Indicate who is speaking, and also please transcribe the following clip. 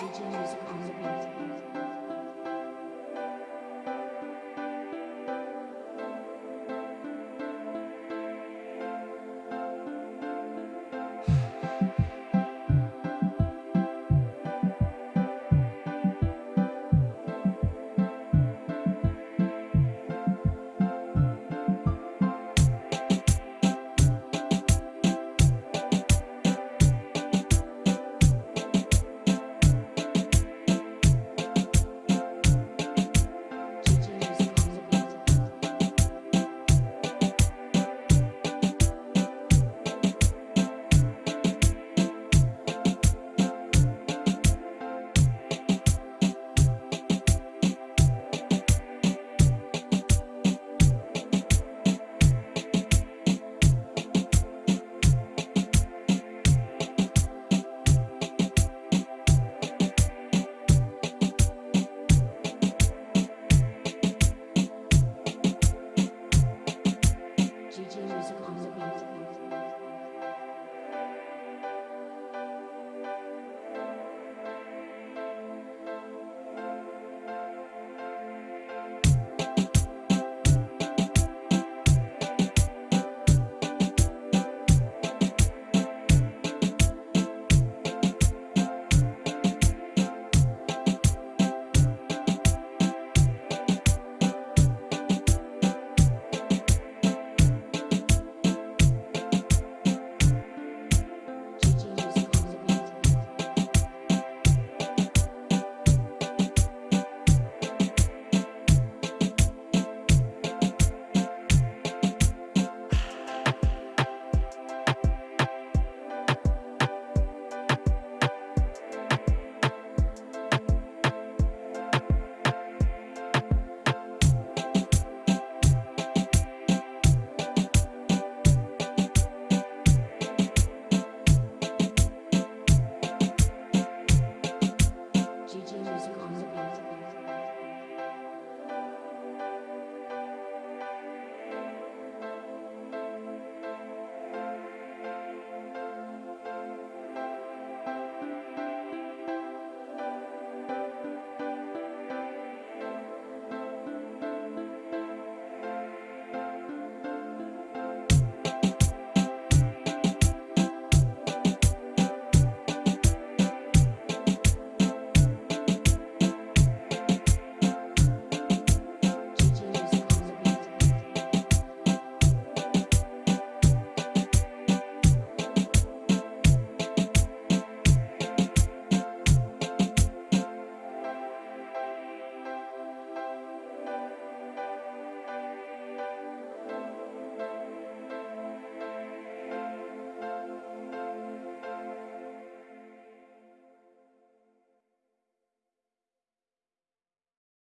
Speaker 1: DJ Music on the beat.